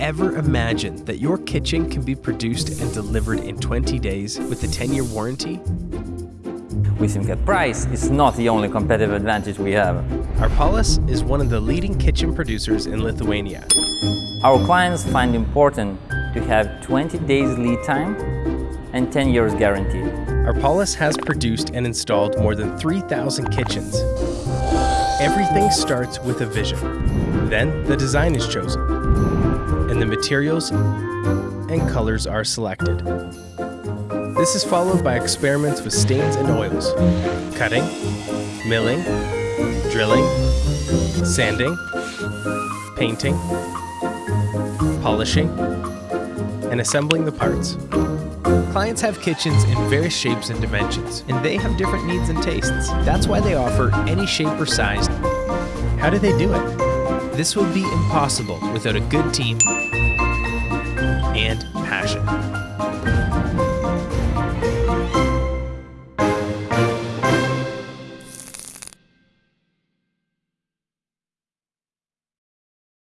ever imagine that your kitchen can be produced and delivered in 20 days with a 10-year warranty? With think that price is not the only competitive advantage we have. Arpalis is one of the leading kitchen producers in Lithuania. Our clients find important to have 20 days lead time and 10 years guarantee. Arpalis has produced and installed more than 3,000 kitchens. Everything starts with a vision. Then the design is chosen, the materials and colors are selected. This is followed by experiments with stains and oils, cutting, milling, drilling, sanding, painting, polishing, and assembling the parts. Clients have kitchens in various shapes and dimensions, and they have different needs and tastes. That's why they offer any shape or size. How do they do it? This would be impossible without a good team and passion.